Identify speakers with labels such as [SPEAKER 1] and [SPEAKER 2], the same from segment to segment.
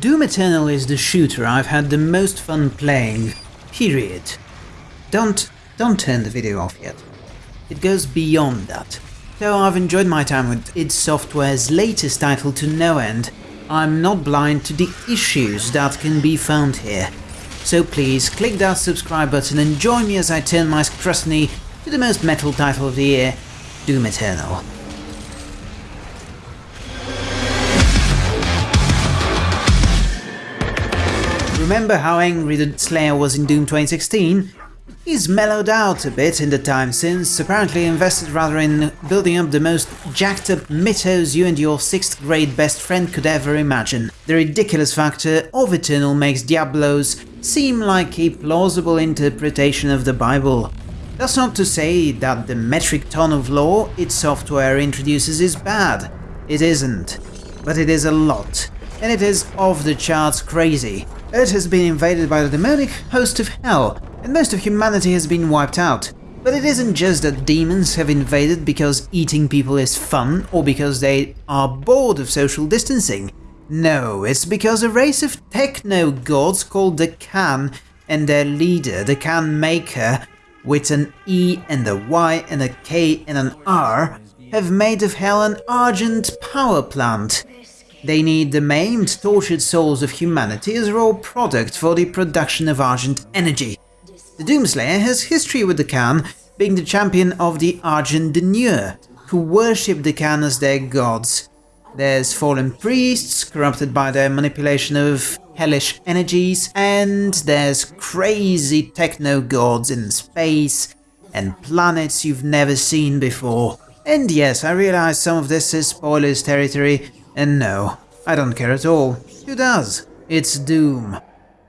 [SPEAKER 1] Doom Eternal is the shooter I've had the most fun playing, period. Don't, don't turn the video off yet. It goes beyond that. Though I've enjoyed my time with id Software's latest title to no end, I'm not blind to the issues that can be found here. So please click that subscribe button and join me as I turn my scrutiny to the most metal title of the year, Doom Eternal. Remember how angry the Slayer was in Doom 2016? He's mellowed out a bit in the time since, apparently invested rather in building up the most jacked up mythos you and your 6th grade best friend could ever imagine. The ridiculous factor of Eternal makes Diablos seem like a plausible interpretation of the Bible. That's not to say that the metric ton of lore id Software introduces is bad. It isn't. But it is a lot. And it is off the charts crazy. Earth has been invaded by the demonic host of hell, and most of humanity has been wiped out. But it isn't just that demons have invaded because eating people is fun, or because they are bored of social distancing. No, it's because a race of techno-gods called the Khan and their leader, the Khan Maykr, with an E and a Y and a K and an R, have made of hell an argent power plant. They need the maimed, tortured souls of humanity as raw product for the production of Argent energy. The Doomslayer has history with the Khan, being the champion of the Argent D'Nur, who worship the Khan as their gods. There's fallen priests, corrupted by their manipulation of hellish energies, and there's crazy techno-gods in space and planets you've never seen before. And yes, I realize some of this is spoilers territory, and no, I don't care at all. Who does? It's Doom.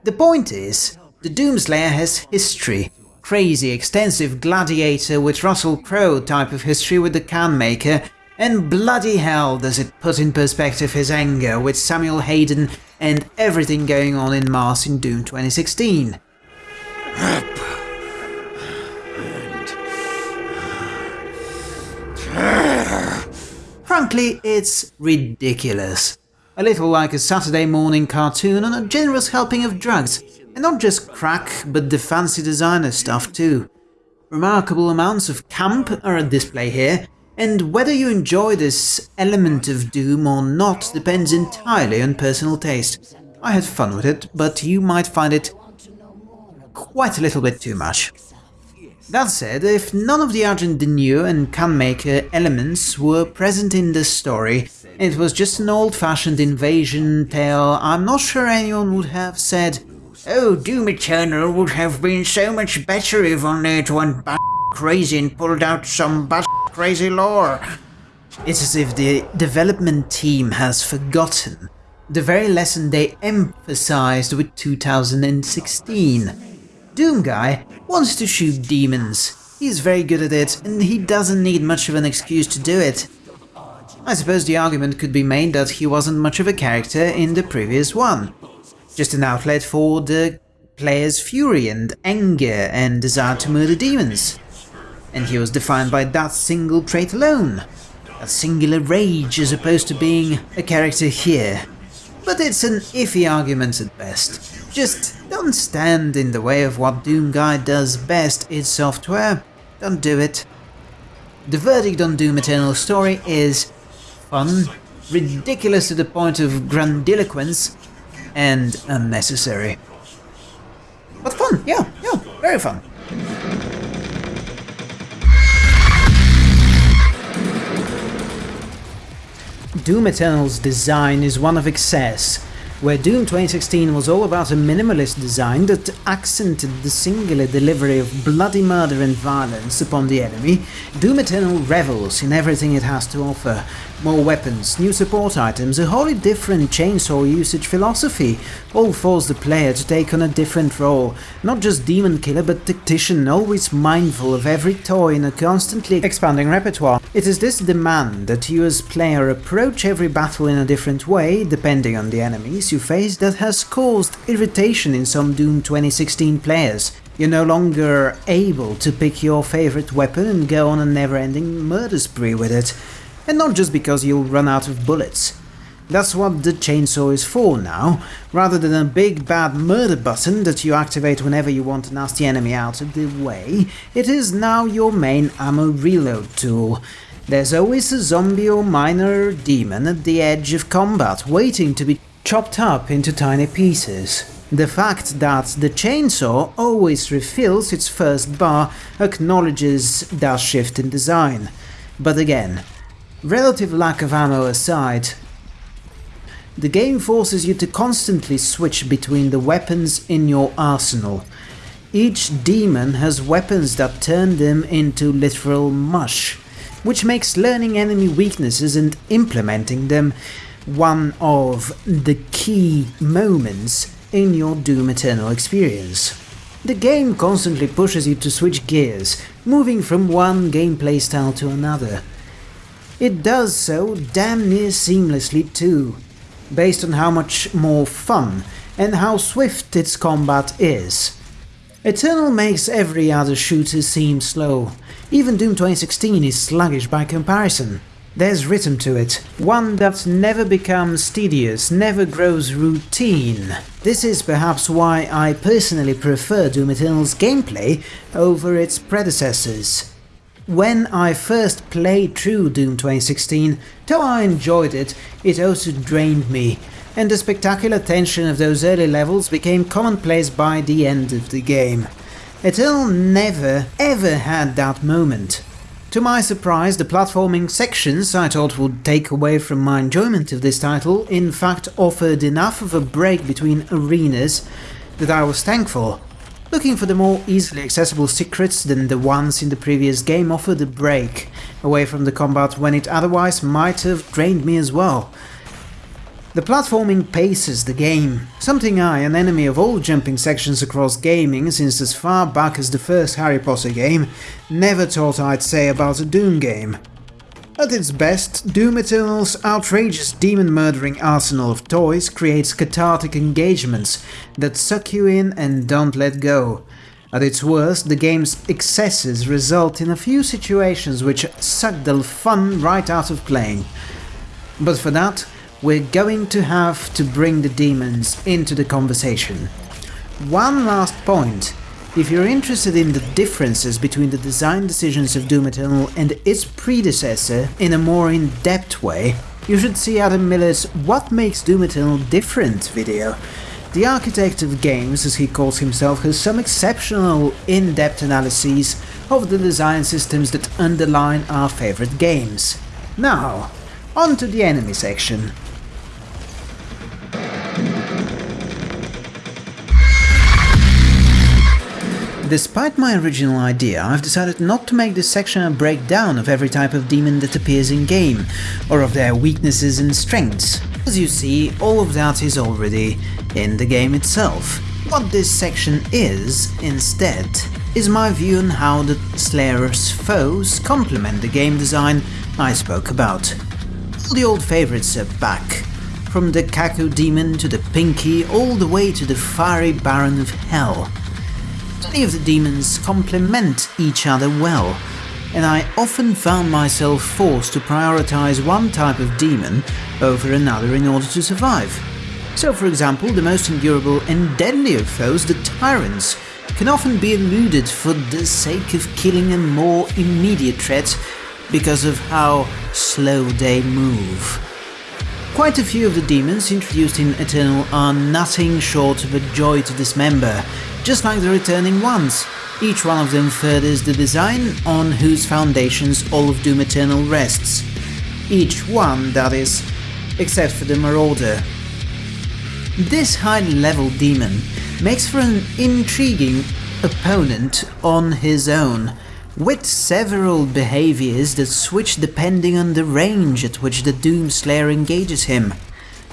[SPEAKER 1] The point is, the Doomslayer has history. Crazy, extensive gladiator with Russell Crowe type of history with the Khan Maykr, and bloody hell does it put in perspective his anger with Samuel Hayden and everything going on in Mars in Doom 2016. Frankly, it's ridiculous. A little like a Saturday morning cartoon on a generous helping of drugs, and not just crack, but the fancy designer stuff too. Remarkable amounts of camp are on display here, and whether you enjoy this element of Doom or not depends entirely on personal taste. I had fun with it, but you might find it quite a little bit too much. That said, if none of the Argent and Khan Maykr elements were present in the story, it was just an old-fashioned invasion tale, I'm not sure anyone would have said, Oh, Doom Eternal would have been so much better if only it went bat crazy and pulled out some bat crazy lore. It's as if the development team has forgotten the very lesson they emphasized with 2016. Doom Guy wants to shoot demons. He's very good at it, and he doesn't need much of an excuse to do it. I suppose the argument could be made that he wasn't much of a character in the previous one. Just an outlet for the player's fury and anger and desire to murder demons. And he was defined by that single trait alone. A singular rage as opposed to being a character here. But it's an iffy argument at best. Just don't stand in the way of what Doom Guy does best, id Software. Don't do it. The verdict on Doom Eternal story is fun, ridiculous to the point of grandiloquence, and unnecessary. But fun, yeah, yeah, very fun. Doom Eternal's design is one of excess, where Doom 2016 was all about a minimalist design that accented the singular delivery of bloody murder and violence upon the enemy, Doom Eternal revels in everything it has to offer. More weapons, new support items, a wholly different chainsaw usage philosophy, all force the player to take on a different role, not just demon killer but tactician, always mindful of every toy in a constantly expanding repertoire. It is this demand that you as player approach every battle in a different way, depending on the enemies face, that has caused irritation in some Doom 2016 players. You're no longer able to pick your favorite weapon and go on a never-ending murder spree with it. And not just because you'll run out of bullets. That's what the chainsaw is for now, rather than a big bad murder button that you activate whenever you want a nasty enemy out of the way, it is now your main ammo reload tool. There's always a zombie or minor demon at the edge of combat waiting to be chopped up into tiny pieces. The fact that the chainsaw always refills its first bar acknowledges that shift in design. But again, relative lack of ammo aside, the game forces you to constantly switch between the weapons in your arsenal. Each demon has weapons that turn them into literal mush, which makes learning enemy weaknesses and implementing them one of the key moments in your Doom Eternal experience. The game constantly pushes you to switch gears, moving from one gameplay style to another. It does so damn near seamlessly too, based on how much more fun and how swift its combat is. Eternal makes every other shooter seem slow, even Doom 2016 is sluggish by comparison. There's rhythm to it, one that never becomes tedious, never grows routine. This is perhaps why I personally prefer Doom Eternal's gameplay over its predecessors. When I first played through Doom 2016, though I enjoyed it, it also drained me, and the spectacular tension of those early levels became commonplace by the end of the game. Eternal never ever had that moment. To my surprise, the platforming sections I thought would take away from my enjoyment of this title in fact offered enough of a break between arenas that I was thankful. Looking for the more easily accessible secrets than the ones in the previous game offered a break away from the combat when it otherwise might have drained me as well. The platforming paces the game, something I, an enemy of all jumping sections across gaming since as far back as the first Harry Potter game, never thought I'd say about a Doom game. At its best, Doom Eternal's outrageous demon-murdering arsenal of toys creates cathartic engagements that suck you in and don't let go. At its worst, the game's excesses result in a few situations which suck the fun right out of playing. But for that, we're going to have to bring the demons into the conversation. One last point. If you're interested in the differences between the design decisions of Doom Eternal and its predecessor in a more in-depth way, you should see Adam Millard's What Makes Doom Eternal Different video. The architect of games, as he calls himself, has some exceptional in-depth analyses of the design systems that underline our favorite games. Now, on to the enemy section. Despite my original idea, I've decided not to make this section a breakdown of every type of demon that appears in-game, or of their weaknesses and strengths. As you see, all of that is already in the game itself. What this section is, instead, is my view on how the Slayer's foes complement the game design I spoke about. All the old favourites are back, from the Cacodemon to the Pinky all the way to the Fiery Baron of Hell. Many of the demons complement each other well, and I often found myself forced to prioritize one type of demon over another in order to survive. So for example, the most endurable and deadly of foes, the Tyrants, can often be eluded for the sake of killing a more immediate threat because of how slow they move. Quite a few of the demons introduced in Eternal are nothing short of a joy to dismember, just like the returning ones. Each one of them furthers the design on whose foundations all of Doom Eternal rests. Each one, that is, except for the Marauder. This high-level demon makes for an intriguing opponent on his own, with several behaviors that switch depending on the range at which the Doomslayer engages him.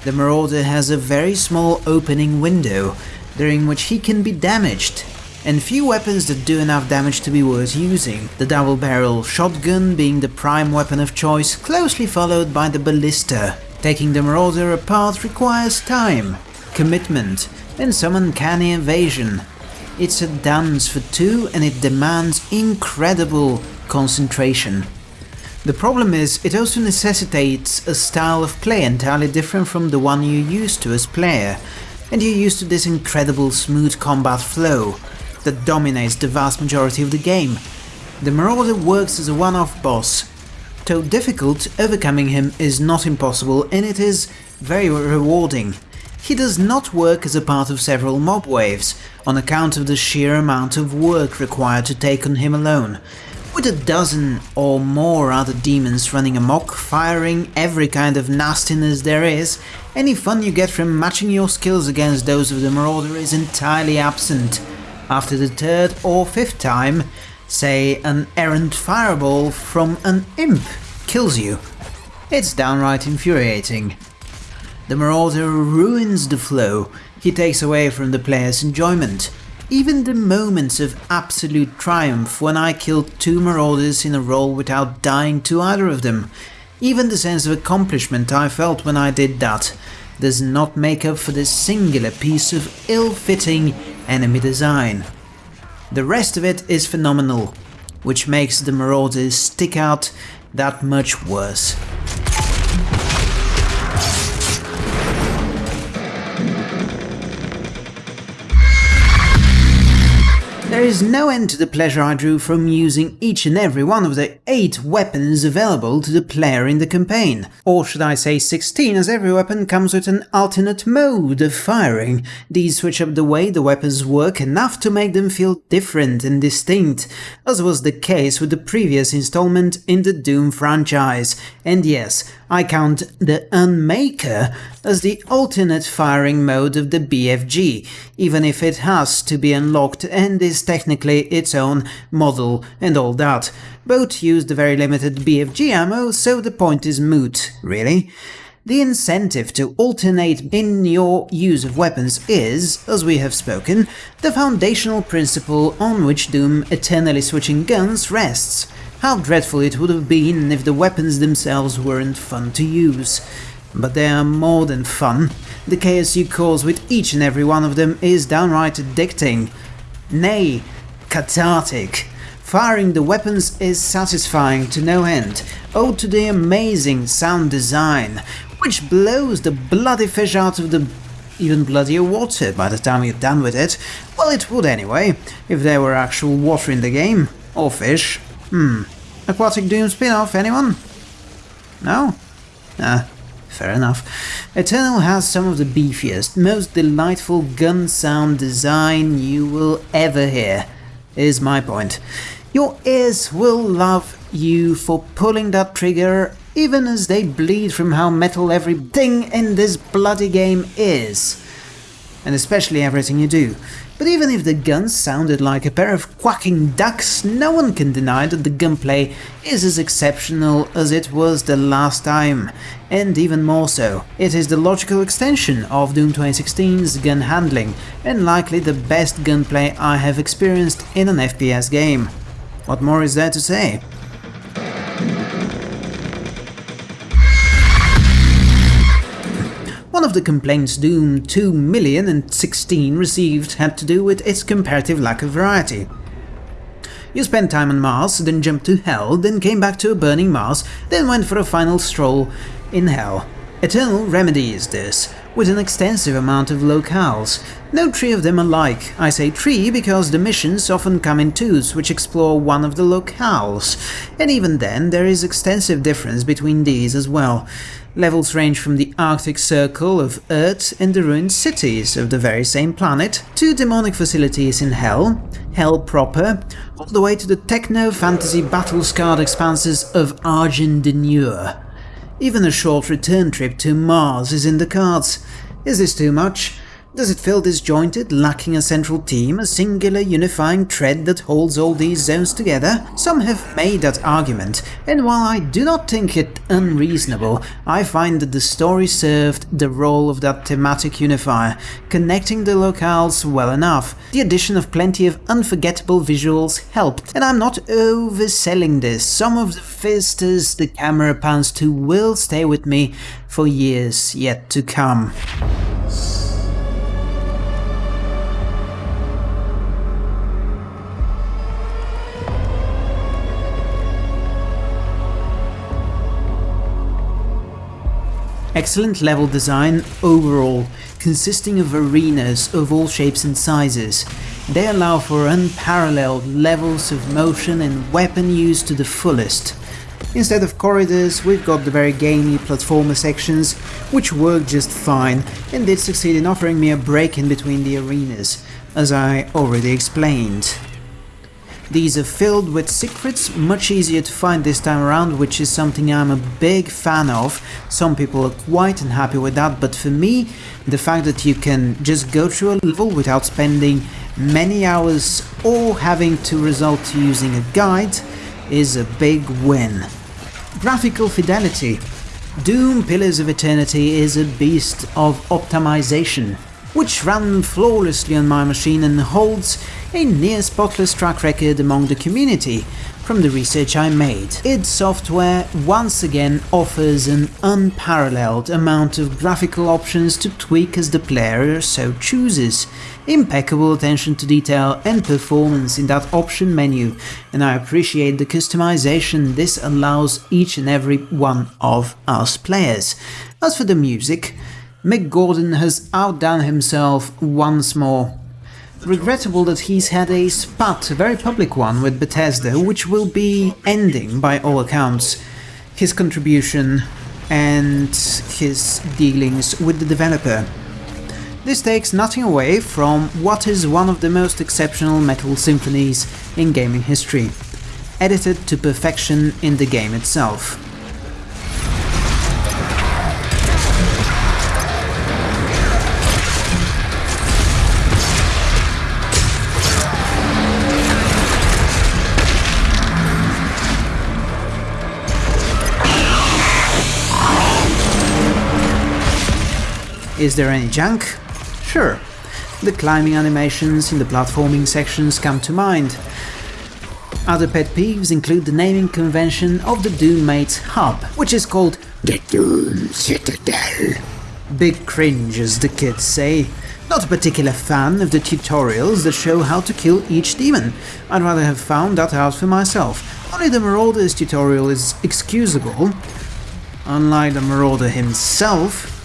[SPEAKER 1] The Marauder has a very small opening window, during which he can be damaged, and few weapons that do enough damage to be worth using, the double-barrel shotgun being the prime weapon of choice, closely followed by the ballista. Taking the Marauder apart requires time, commitment, and some uncanny evasion. It's a dance for two and it demands incredible concentration. The problem is, it also necessitates a style of play entirely different from the one you're used to as player, and you're used to this incredible smooth combat flow that dominates the vast majority of the game. The Marauder works as a one-off boss. Though difficult, overcoming him is not impossible and it is very rewarding. He does not work as a part of several mob waves, on account of the sheer amount of work required to take on him alone. With a dozen or more other demons running amok, firing every kind of nastiness there is, any fun you get from matching your skills against those of the Marauder is entirely absent. After the third or fifth time, say an errant fireball from an imp kills you. It's downright infuriating. The Marauder ruins the flow, he takes away from the player's enjoyment. Even the moments of absolute triumph when I killed two Marauders in a row without dying to either of them, even the sense of accomplishment I felt when I did that, does not make up for this singular piece of ill-fitting enemy design. The rest of it is phenomenal, which makes the Marauders stick out that much worse. There is no end to the pleasure I drew from using each and every one of the 8 weapons available to the player in the campaign. Or should I say 16, as every weapon comes with an alternate mode of firing. These switch up the way the weapons work enough to make them feel different and distinct, as was the case with the previous installment in the Doom franchise. And yes, I count the Unmaker as the alternate firing mode of the BFG, even if it has to be unlocked and is technically its own model and all that. Both use the very limited BFG ammo, so the point is moot, really. The incentive to alternate in your use of weapons is, as we have spoken, the foundational principle on which Doom eternally switching guns rests. How dreadful it would have been if the weapons themselves weren't fun to use. But they are more than fun. The chaos you cause with each and every one of them is downright addicting. Nay, cathartic. Firing the weapons is satisfying to no end, owed to the amazing sound design, which blows the bloody fish out of the even bloodier water by the time you're done with it. Well, it would anyway, if there were actual water in the game. Or fish. Hmm. Aquatic Doom spin-off, anyone? No? Ah, fair enough. Eternal has some of the beefiest, most delightful gun sound design you will ever hear, is my point. Your ears will love you for pulling that trigger even as they bleed from how metal everything in this bloody game is. And especially everything you do. But even if the guns sounded like a pair of quacking ducks, no one can deny that the gunplay is as exceptional as it was the last time, and even more so. It is the logical extension of Doom 2016's gun handling, and likely the best gunplay I have experienced in an FPS game. What more is there to say? Of the complaints Doom 2016 received had to do with its comparative lack of variety. You spent time on Mars, then jumped to Hell, then came back to a burning Mars, then went for a final stroll in Hell. Eternal remedies this, with an extensive amount of locales. No three of them alike. I say three because the missions often come in twos, which explore one of the locales, and even then there is extensive difference between these as well. Levels range from the Arctic Circle of Earth and the ruined cities of the very same planet, to demonic facilities in Hell, Hell proper, all the way to the techno-fantasy battle-scarred expanses of Argent D'Nur. Even a short return trip to Mars is in the cards. Is this too much? Does it feel disjointed, lacking a central theme, a singular unifying thread that holds all these zones together? Some have made that argument, and while I do not think it unreasonable, I find that the story served the role of that thematic unifier, connecting the locales well enough. The addition of plenty of unforgettable visuals helped, and I'm not overselling this, some of the vistas the camera pans to will stay with me for years yet to come. Excellent level design overall, consisting of arenas of all shapes and sizes. They allow for unparalleled levels of motion and weapon use to the fullest. Instead of corridors, we've got the very gamey platformer sections, which work just fine and did succeed in offering me a break in between the arenas, as I already explained. These are filled with secrets, much easier to find this time around, which is something I'm a big fan of. Some people are quite unhappy with that, but for me, the fact that you can just go through a level without spending many hours or having to resort to using a guide is a big win. Graphical fidelity. Doom Pillars of Eternity is a beast of optimization, which ran flawlessly on my machine and holds a near spotless track record among the community from the research I made. id Software once again offers an unparalleled amount of graphical options to tweak as the player so chooses. Impeccable attention to detail and performance in that option menu, and I appreciate the customization this allows each and every one of us players. As for the music, Mick Gordon has outdone himself once more regrettable that he's had a spat, a very public one, with Bethesda, which will be ending by all accounts. His contribution and his dealings with the developer. This takes nothing away from what is one of the most exceptional metal symphonies in gaming history, edited to perfection in the game itself. Is there any junk? Sure. The climbing animations in the platforming sections come to mind. Other pet peeves include the naming convention of the Doommate's hub, which is called the Doom Citadel. Big cringe, as the kids say. Not a particular fan of the tutorials that show how to kill each demon. I'd rather have found that out for myself. Only the Marauder's tutorial is excusable. Unlike the Marauder himself,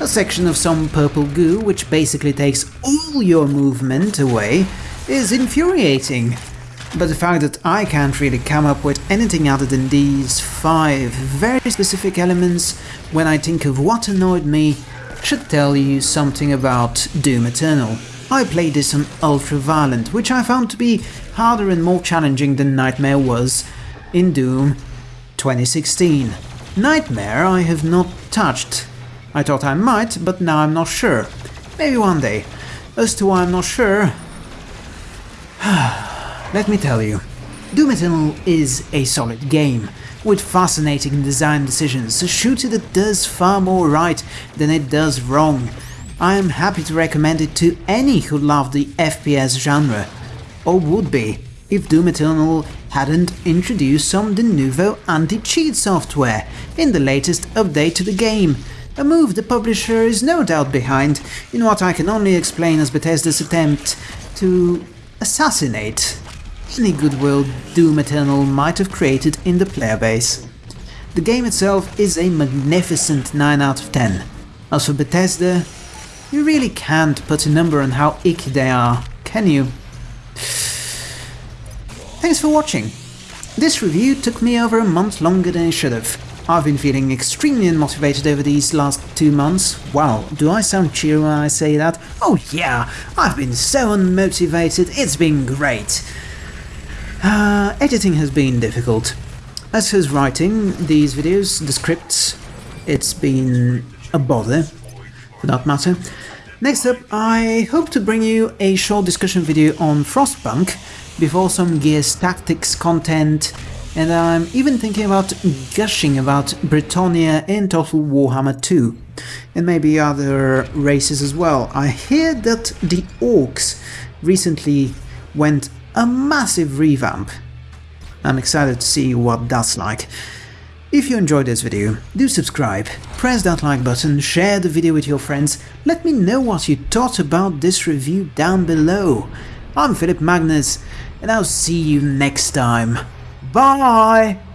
[SPEAKER 1] a section of some purple goo which basically takes all your movement away is infuriating. But the fact that I can't really come up with anything other than these five very specific elements when I think of what annoyed me should tell you something about Doom Eternal. I played this on Ultra Violent, which I found to be harder and more challenging than Nightmare was in Doom 2016. Nightmare I have not touched, I thought I might, but now I'm not sure. Maybe one day. As to why I'm not sure... Let me tell you. Doom Eternal is a solid game, with fascinating design decisions, a shooter that does far more right than it does wrong. I am happy to recommend it to any who love the FPS genre, or would be, if Doom Eternal hadn't introduced some Denuvo anti-cheat software in the latest update to the game, a move the publisher is no doubt behind, in what I can only explain as Bethesda's attempt to assassinate any goodwill Doom Eternal might have created in the player base. The game itself is a magnificent 9 out of 10. As for Bethesda, you really can't put a number on how icky they are, can you? Thanks for watching. This review took me over a month longer than it should have. I've been feeling extremely unmotivated over these last two months. Wow, do I sound cheery when I say that? Oh yeah, I've been so unmotivated, it's been great. Uh, editing has been difficult. As for writing these videos, the scripts, it's been a bother, for that matter. Next up, I hope to bring you a short discussion video on Frostpunk, before some Gears Tactics content and I'm even thinking about gushing about Britannia and Total Warhammer 2, and maybe other races as well. I hear that the Orcs recently went a massive revamp. I'm excited to see what that's like. If you enjoyed this video, do subscribe, press that like button, share the video with your friends, let me know what you thought about this review down below. I'm Philip Magnus, and I'll see you next time. Bye!